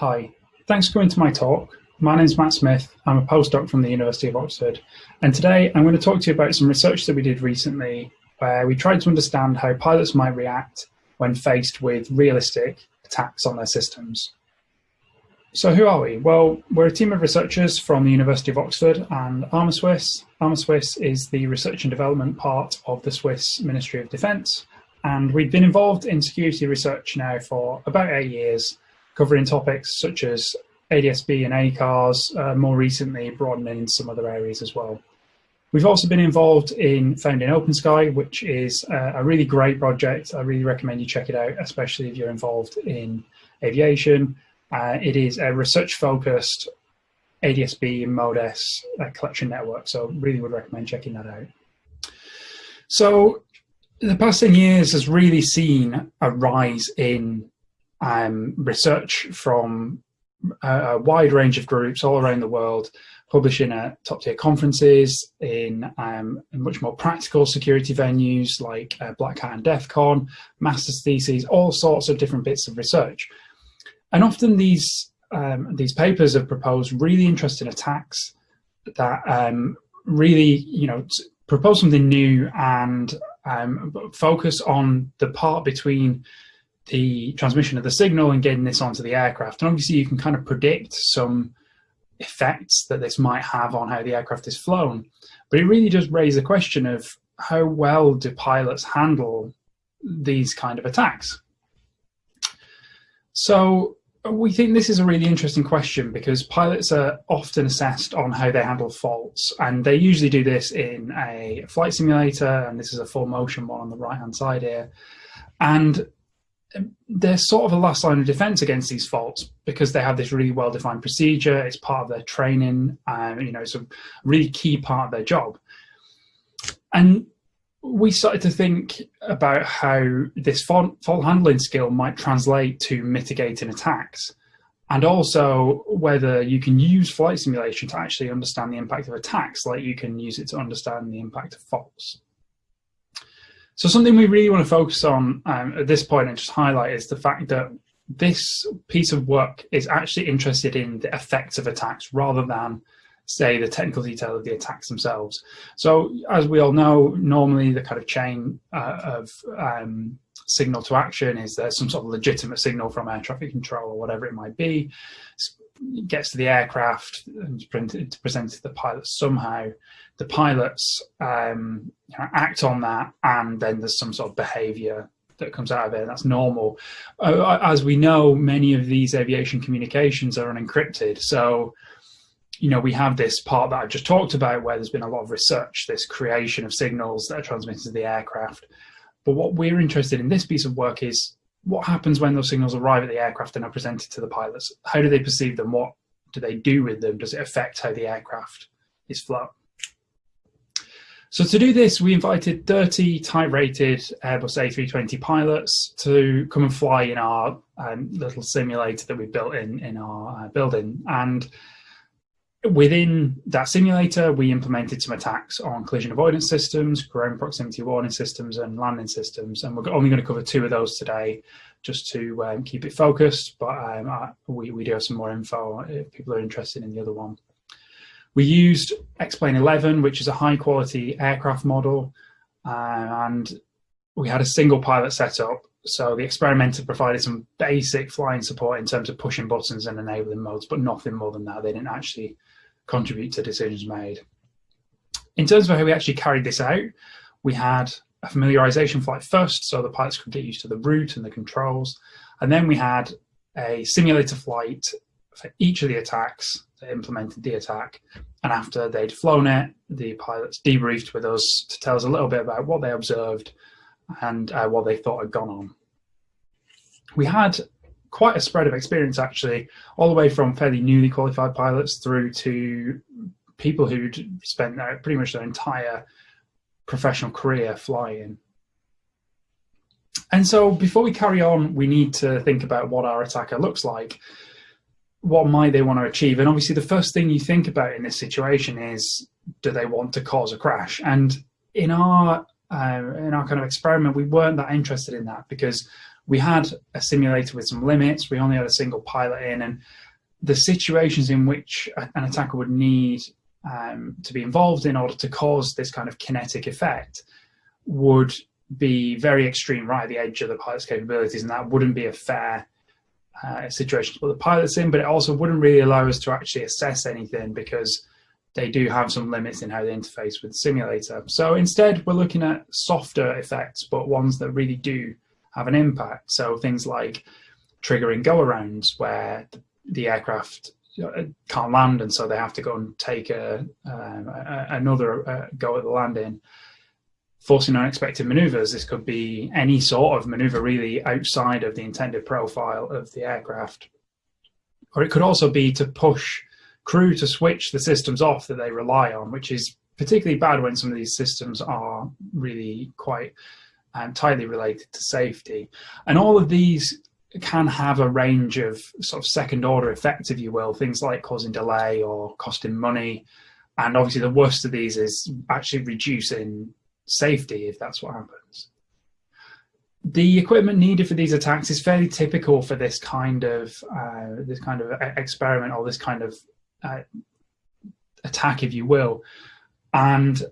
Hi, thanks for coming to my talk. My name is Matt Smith. I'm a postdoc from the University of Oxford. And today I'm going to talk to you about some research that we did recently where we tried to understand how pilots might react when faced with realistic attacks on their systems. So who are we? Well, we're a team of researchers from the University of Oxford and Armasuisse. Armasuisse is the research and development part of the Swiss Ministry of Defence. And we've been involved in security research now for about eight years covering topics such as ADSB and ACARS, uh, more recently broadening in some other areas as well. We've also been involved in founding OpenSky, which is a, a really great project. I really recommend you check it out, especially if you're involved in aviation. Uh, it is a research-focused ADSB and Mode S uh, collection network, so really would recommend checking that out. So the past 10 years has really seen a rise in um, research from a, a, wide range of groups all around the world, publishing at top tier conferences in, um, much more practical security venues like uh, Black Hat and DEF CON, master's theses, all sorts of different bits of research. And often these, um, these papers have proposed really interesting attacks that um, really, you know, propose something new and um, focus on the part between the transmission of the signal and getting this onto the aircraft. And obviously you can kind of predict some effects that this might have on how the aircraft is flown. But it really does raise the question of how well do pilots handle these kind of attacks? So we think this is a really interesting question because pilots are often assessed on how they handle faults and they usually do this in a flight simulator and this is a full motion one on the right hand side here and Um, they're sort of a last line of defense against these faults because they have this really well defined procedure. It's part of their training, and you know, it's a really key part of their job. And we started to think about how this fault, fault handling skill might translate to mitigating attacks and also whether you can use flight simulation to actually understand the impact of attacks like you can use it to understand the impact of faults. So something we really want to focus on um, at this point and just highlight is the fact that this piece of work is actually interested in the effects of attacks rather than say the technical detail of the attacks themselves. So as we all know, normally the kind of chain uh, of um, signal to action is there some sort of legitimate signal from air traffic control or whatever it might be, gets to the aircraft and presented, presented to the pilots somehow the pilots um, act on that and then there's some sort of behavior that comes out of it. and That's normal. Uh, as we know, many of these aviation communications are unencrypted. So, you know, we have this part that I've just talked about where there's been a lot of research, this creation of signals that are transmitted to the aircraft. But what we're interested in this piece of work is what happens when those signals arrive at the aircraft and are presented to the pilots? How do they perceive them? What do they do with them? Does it affect how the aircraft is flown? So to do this, we invited 30 type-rated Airbus A320 pilots to come and fly in our um, little simulator that we built in, in our uh, building. And within that simulator, we implemented some attacks on collision avoidance systems, ground proximity warning systems, and landing systems. And we're only going to cover two of those today, just to um, keep it focused. But um, I, we, we do have some more info if people are interested in the other one. We used X-Plane 11, which is a high quality aircraft model, uh, and we had a single pilot setup. So the experimenter provided some basic flying support in terms of pushing buttons and enabling modes, but nothing more than that. They didn't actually contribute to decisions made. In terms of how we actually carried this out, we had a familiarization flight first, so the pilots could get used to the route and the controls. And then we had a simulator flight for each of the attacks that implemented the attack. And after they'd flown it, the pilots debriefed with us to tell us a little bit about what they observed and uh, what they thought had gone on. We had quite a spread of experience actually, all the way from fairly newly qualified pilots through to people who'd spent pretty much their entire professional career flying. And so before we carry on, we need to think about what our attacker looks like what might they want to achieve? And obviously the first thing you think about in this situation is, do they want to cause a crash? And in our uh, in our kind of experiment, we weren't that interested in that because we had a simulator with some limits. We only had a single pilot in, and the situations in which an attacker would need um, to be involved in order to cause this kind of kinetic effect would be very extreme right at the edge of the pilot's capabilities, and that wouldn't be a fair uh, situation to put the pilots in, but it also wouldn't really allow us to actually assess anything because they do have some limits in how they interface with the simulator. So instead, we're looking at softer effects, but ones that really do have an impact. So things like triggering go-arounds where the, aircraft can't land and so they have to go and take a, um, a another uh, go at the landing forcing unexpected maneuvers. This could be any sort of maneuver really outside of the intended profile of the aircraft. Or it could also be to push crew to switch the systems off that they rely on, which is particularly bad when some of these systems are really quite um, tightly related to safety. And all of these can have a range of sort of second order effects, if you will, things like causing delay or costing money. And obviously the worst of these is actually reducing safety if that's what happens. The equipment needed for these attacks is fairly typical for this kind of uh, this kind of experiment or this kind of uh, attack, if you will. And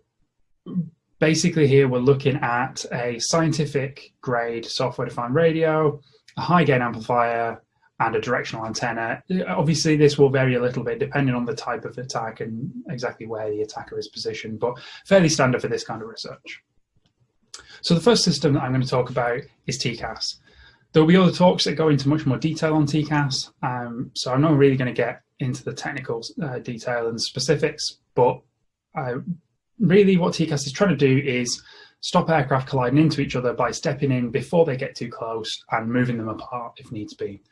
basically here we're looking at a scientific grade software defined radio, a high gain amplifier, and a directional antenna. Obviously, this will vary a little bit depending on the type of attack and exactly where the attacker is positioned, but fairly standard for this kind of research. So the first system that I'm going to talk about is TCAS. There will be other talks that go into much more detail on TCAS, um, so I'm not really going to get into the technical uh, detail and specifics, but uh, really what TCAS is trying to do is stop aircraft colliding into each other by stepping in before they get too close and moving them apart if needs be.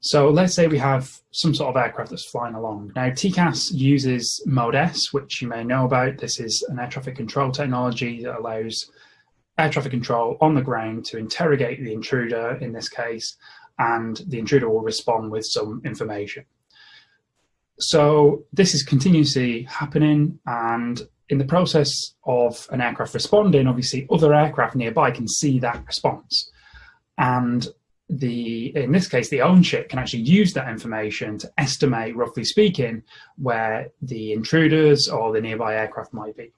So let's say we have some sort of aircraft that's flying along. Now TCAS uses Mode S, which you may know about. This is an air traffic control technology that allows air traffic control on the ground to interrogate the intruder in this case, and the intruder will respond with some information. So this is continuously happening and in the process of an aircraft responding, obviously other aircraft nearby can see that response. And the in this case the own ship can actually use that information to estimate roughly speaking where the intruders or the nearby aircraft might be.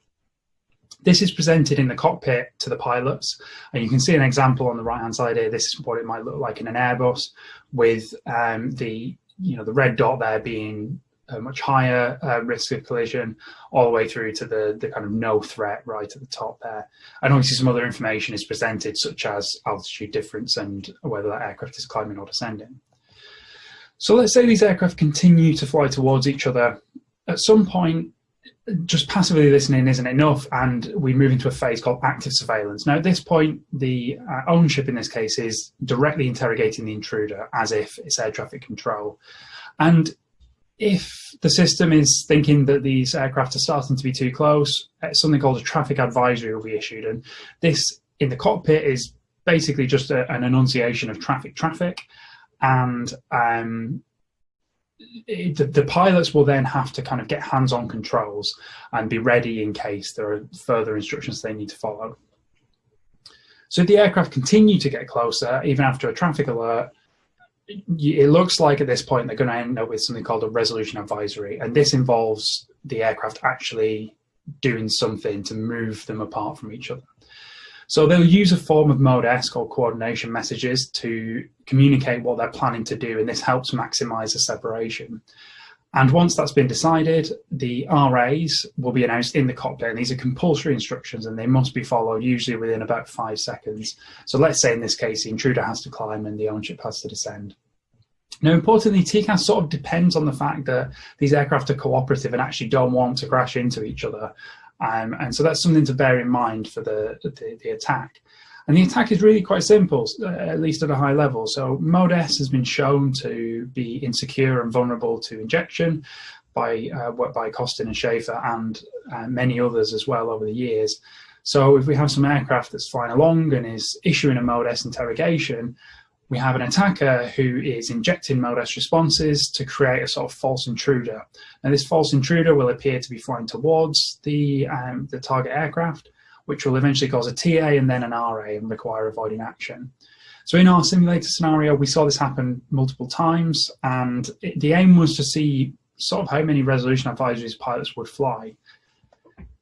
This is presented in the cockpit to the pilots. And you can see an example on the right hand side here. This is what it might look like in an airbus with um, the you know the red dot there being a much higher uh, risk of collision all the way through to the, the kind of no threat right at the top there. And obviously some other information is presented such as altitude difference and whether that aircraft is climbing or descending. So let's say these aircraft continue to fly towards each other. At some point, just passively listening isn't enough and we move into a phase called active surveillance. Now at this point, the uh, own ship in this case is directly interrogating the intruder as if it's air traffic control. And if the system is thinking that these aircraft are starting to be too close, uh, something called a traffic advisory will be issued. And this in the cockpit is basically just a, an annunciation of traffic traffic. And um, it, the, the, pilots will then have to kind of get hands-on controls and be ready in case there are further instructions they need to follow. So if the aircraft continue to get closer, even after a traffic alert, it looks like at this point they're going to end up with something called a resolution advisory, and this involves the aircraft actually doing something to move them apart from each other. So they'll use a form of mode S called coordination messages to communicate what they're planning to do, and this helps maximize the separation. And once that's been decided, the RAs will be announced in the cockpit. And these are compulsory instructions and they must be followed usually within about five seconds. So let's say in this case, the intruder has to climb and the own ship has to descend. Now, importantly, TCAS sort of depends on the fact that these aircraft are cooperative and actually don't want to crash into each other. Um, and so that's something to bear in mind for the, the, the attack. And the attack is really quite simple, uh, at least at a high level. So Mode S has been shown to be insecure and vulnerable to injection by uh, by Costin and Schaefer and uh, many others as well over the years. So if we have some aircraft that's flying along and is issuing a Mode S interrogation, we have an attacker who is injecting Mode S responses to create a sort of false intruder. Now this false intruder will appear to be flying towards the, um, the target aircraft, which will eventually cause a TA and then an RA and require avoiding action. So in our simulator scenario, we saw this happen multiple times, and it, the aim was to see sort of how many resolution advisories pilots would fly.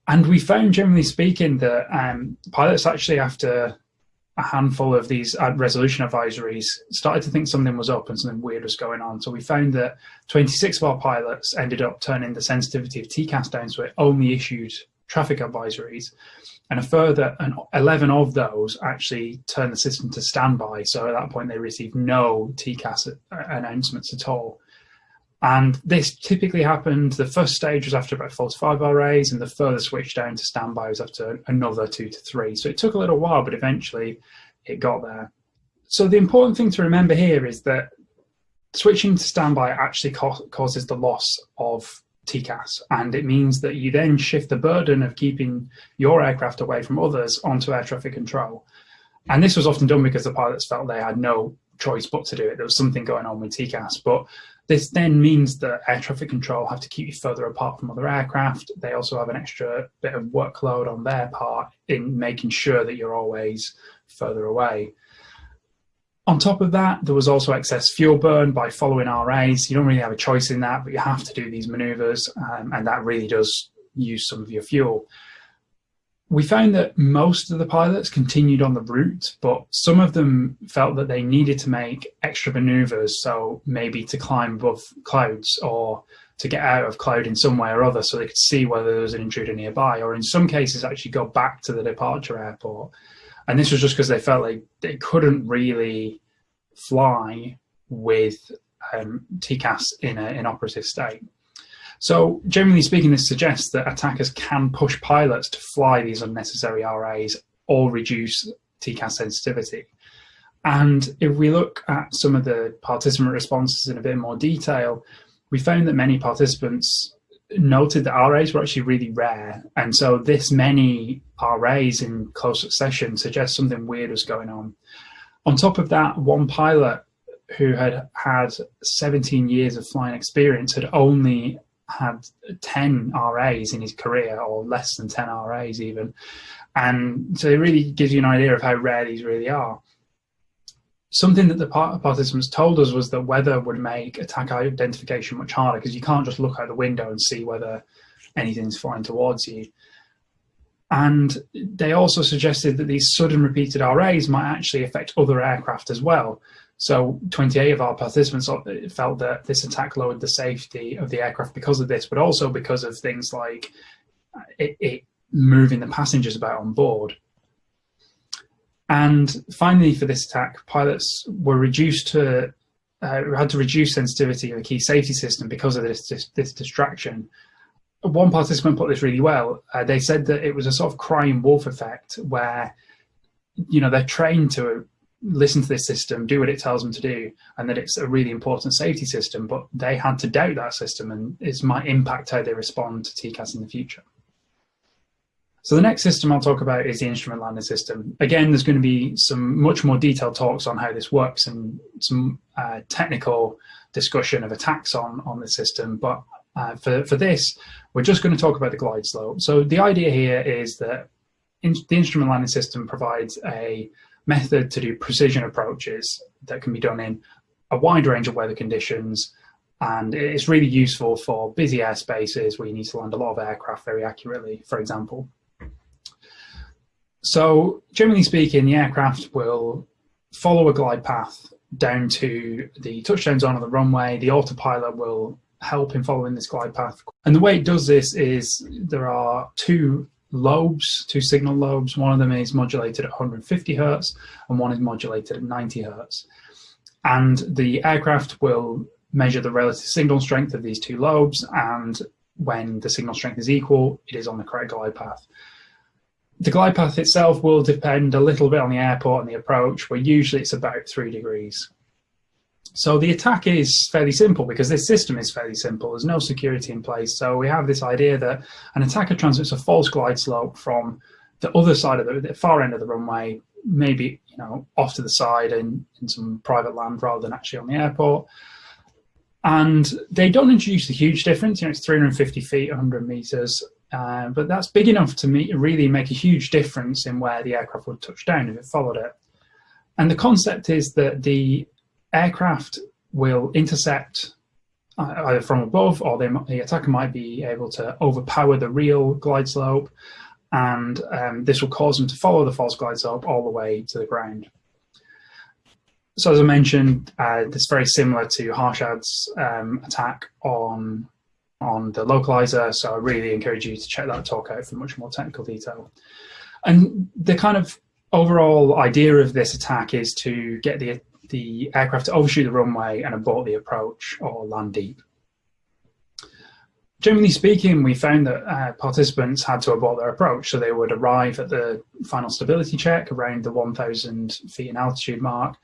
And we found, generally speaking, that um, pilots actually, after a handful of these uh, resolution advisories, started to think something was up and something weird was going on. So we found that 26 of our pilots ended up turning the sensitivity of TCAS down so it only issued traffic advisories. And a further an 11 of those actually turned the system to standby. So at that point, they received no TCAS announcements at all. And this typically happened, the first stage was after about 45 RAs, and the further switch down to standby was after another two to three. So it took a little while, but eventually it got there. So the important thing to remember here is that switching to standby actually causes the loss of TCAS, and it means that you then shift the burden of keeping your aircraft away from others onto air traffic control. And this was often done because the pilots felt they had no choice but to do it. There was something going on with TCAS, but this then means that air traffic control have to keep you further apart from other aircraft. They also have an extra bit of workload on their part in making sure that you're always further away. On top of that, there was also excess fuel burn by following RAs. You don't really have a choice in that, but you have to do these maneuvers, um, and that really does use some of your fuel. We found that most of the pilots continued on the route, but some of them felt that they needed to make extra maneuvers, so maybe to climb above clouds or to get out of cloud in some way or other so they could see whether there was an intruder nearby, or in some cases actually go back to the departure airport and this was just because they felt like they couldn't really fly with um, TCAS in an operative state. So generally speaking, this suggests that attackers can push pilots to fly these unnecessary RAs or reduce TCAS sensitivity. And if we look at some of the participant responses in a bit more detail, we found that many participants noted that RAs were actually really rare. And so this many RAs in close succession suggests something weird was going on. On top of that, one pilot who had had 17 years of flying experience had only had 10 RAs in his career or less than 10 RAs even. And so it really gives you an idea of how rare these really are. Something that the participants told us was that weather would make attack identification much harder because you can't just look out the window and see whether anything's flying towards you. And they also suggested that these sudden repeated RAs might actually affect other aircraft as well. So 28 of our participants felt that this attack lowered the safety of the aircraft because of this, but also because of things like uh, it, it moving the passengers about on board. And finally, for this attack, pilots were reduced to uh, had to reduce sensitivity of a key safety system because of this, this, this distraction. One participant put this really well. Uh, they said that it was a sort of crying wolf effect where, you know, they're trained to listen to this system, do what it tells them to do, and that it's a really important safety system, but they had to doubt that system and it might impact how they respond to TCAS in the future. So the next system I'll talk about is the instrument landing system. Again, there's going to be some much more detailed talks on how this works and some uh, technical discussion of attacks on, on the system. But uh, for, for this, we're just going to talk about the glide slope. So the idea here is that in, the instrument landing system provides a method to do precision approaches that can be done in a wide range of weather conditions and it's really useful for busy airspaces where you need to land a lot of aircraft very accurately, for example. So generally speaking, the aircraft will follow a glide path down to the touchdown zone on the runway. The autopilot will help in following this glide path. And the way it does this is there are two lobes, two signal lobes. One of them is modulated at 150 hertz and one is modulated at 90 hertz. And the aircraft will measure the relative signal strength of these two lobes and when the signal strength is equal, it is on the correct glide path. The glide path itself will depend a little bit on the airport and the approach, but usually it's about three degrees. So the attack is fairly simple because this system is fairly simple. There's no security in place. So we have this idea that an attacker transmits a false glide slope from the other side of the, the far end of the runway, maybe you know off to the side in, in some private land rather than actually on the airport. And they don't introduce a huge difference. You know, it's 350 feet, 100 meters, uh, but that's big enough to me, really make a huge difference in where the aircraft would touch down if it followed it. And the concept is that the aircraft will intercept uh, either from above or they, the attacker might be able to overpower the real glide slope and um, this will cause them to follow the false glide slope all the way to the ground. So as I mentioned, uh, this is very similar to Harshad's um, attack on on the localizer. So I really encourage you to check that talk out for much more technical detail. And the kind of overall idea of this attack is to get the the aircraft to overshoot the runway and abort the approach or land deep. Generally speaking, we found that uh, participants had to abort their approach, so they would arrive at the final stability check around the 1,000 feet in altitude mark,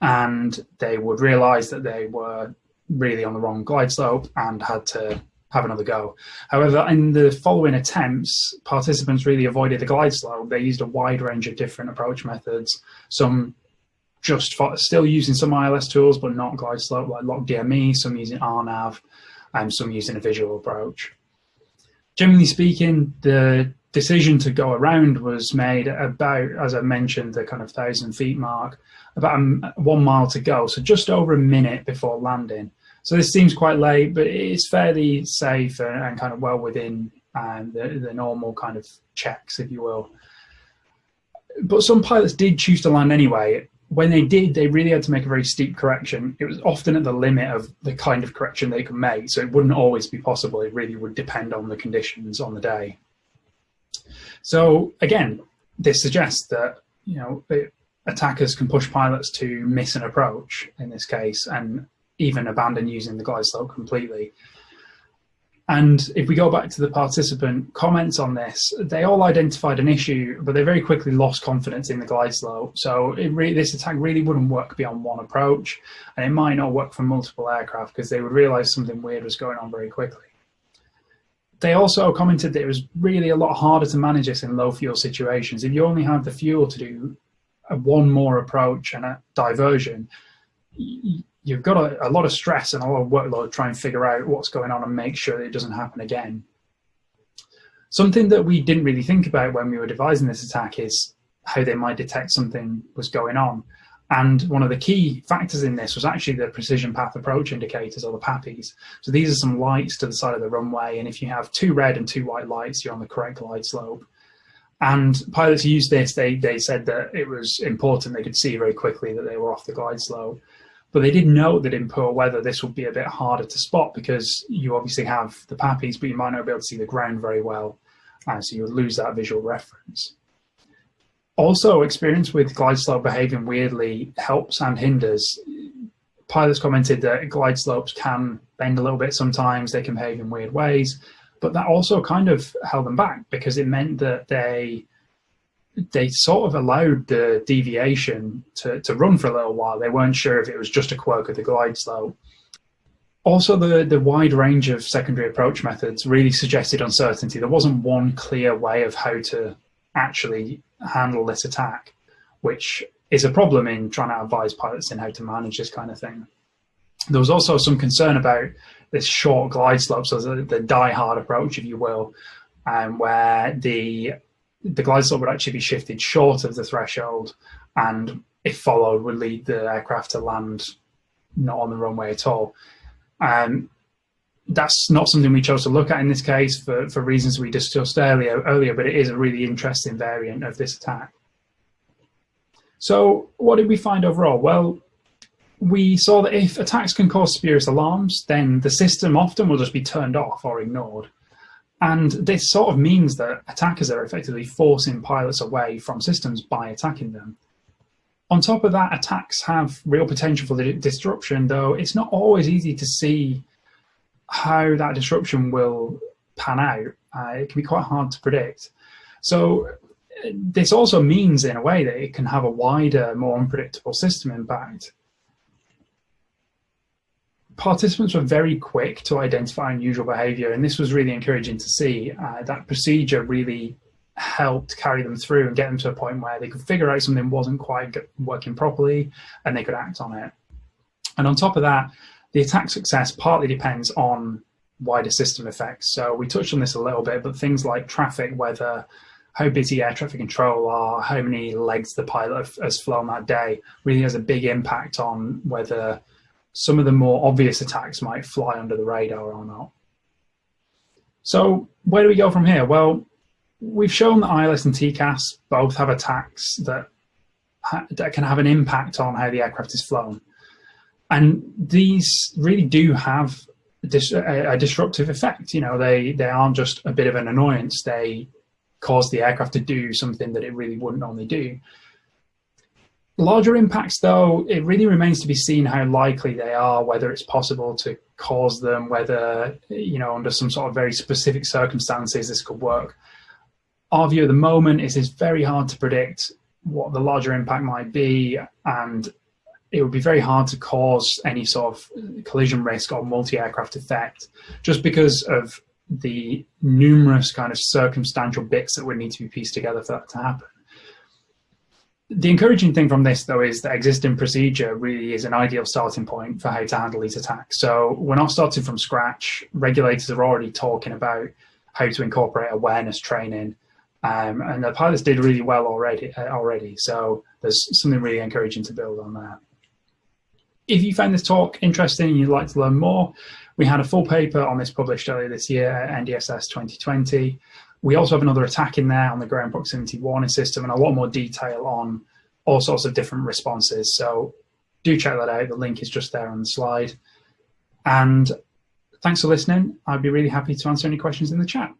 and they would realize that they were really on the wrong glide slope and had to have another go. However, in the following attempts, participants really avoided the glide slope. They used a wide range of different approach methods, some just for, still using some ILS tools, but not glide slope, like LOCDME, some using RNAV, and some using a visual approach. Generally speaking, the decision to go around was made about, as I mentioned, the kind of thousand feet mark, about one mile to go, so just over a minute before landing. So this seems quite late, but it's fairly safe and, and kind of well within um, the, the normal kind of checks, if you will. But some pilots did choose to land anyway. When they did, they really had to make a very steep correction. It was often at the limit of the kind of correction they could make, so it wouldn't always be possible. It really would depend on the conditions on the day. So again, this suggests that you know attackers can push pilots to miss an approach in this case, and even abandon using the glide slope completely. And if we go back to the participant comments on this, they all identified an issue, but they very quickly lost confidence in the glide slope. So this attack really wouldn't work beyond one approach, and it might not work for multiple aircraft because they would realize something weird was going on very quickly. They also commented that it was really a lot harder to manage this in low fuel situations. If you only have the fuel to do one more approach and a diversion, you've got a, a, lot of stress and a lot of workload to try and figure out what's going on and make sure that it doesn't happen again. Something that we didn't really think about when we were devising this attack is how they might detect something was going on. And one of the key factors in this was actually the precision path approach indicators or the PAPIs. So these are some lights to the side of the runway. And if you have two red and two white lights, you're on the correct glide slope. And pilots used this, they, they said that it was important. They could see very quickly that they were off the glide slope. But they did know that in poor weather, this would be a bit harder to spot because you obviously have the PAPIs, but you might not be able to see the ground very well. And so you would lose that visual reference. Also, experience with glide slope behaving weirdly helps and hinders. Pilots commented that glide slopes can bend a little bit sometimes, they can behave in weird ways, but that also kind of held them back because it meant that they they sort of allowed the deviation to, to run for a little while. They weren't sure if it was just a quirk of the glide slope. Also, the, the wide range of secondary approach methods really suggested uncertainty. There wasn't one clear way of how to actually handle this attack, which is a problem in trying to advise pilots in how to manage this kind of thing. There was also some concern about this short glide slope, so the, the die-hard approach, if you will, um, where the the glide would actually be shifted short of the threshold and if followed would lead the aircraft to land not on the runway at all. Um, that's not something we chose to look at in this case for, for reasons we discussed earlier, earlier, but it is a really interesting variant of this attack. So what did we find overall? Well, we saw that if attacks can cause spurious alarms, then the system often will just be turned off or ignored. And this sort of means that attackers are effectively forcing pilots away from systems by attacking them. On top of that, attacks have real potential for the disruption, though it's not always easy to see how that disruption will pan out. Uh, it can be quite hard to predict. So this also means, in a way, that it can have a wider, more unpredictable system impact participants were very quick to identify unusual behavior, and this was really encouraging to see. Uh, that procedure really helped carry them through and get them to a point where they could figure out something wasn't quite working properly and they could act on it. And on top of that, the attack success partly depends on wider system effects. So we touched on this a little bit, but things like traffic, weather, how busy air traffic control are, how many legs the pilot has flown that day, really has a big impact on whether some of the more obvious attacks might fly under the radar or not. So where do we go from here? Well, we've shown that ILS and TCAS both have attacks that, that can have an impact on how the aircraft is flown. And these really do have a, a disruptive effect. You know, they, they aren't just a bit of an annoyance. They cause the aircraft to do something that it really wouldn't normally do. Larger impacts, though, it really remains to be seen how likely they are, whether it's possible to cause them, whether, you know, under some sort of very specific circumstances this could work. Our view at the moment is it's very hard to predict what the larger impact might be, and it would be very hard to cause any sort of collision risk or multi-aircraft effect just because of the numerous kind of circumstantial bits that would need to be pieced together for that to happen. The encouraging thing from this, though, is that existing procedure really is an ideal starting point for how to handle these attacks. So we're not starting from scratch. Regulators are already talking about how to incorporate awareness training, um, and the pilots did really well already. Uh, already, so there's something really encouraging to build on there. If you found this talk interesting and you'd like to learn more, we had a full paper on this published earlier this year at NDSS 2020. We also have another attack in there on the ground proximity warning system and a lot more detail on all sorts of different responses. So do check that out. The link is just there on the slide. And thanks for listening. I'd be really happy to answer any questions in the chat.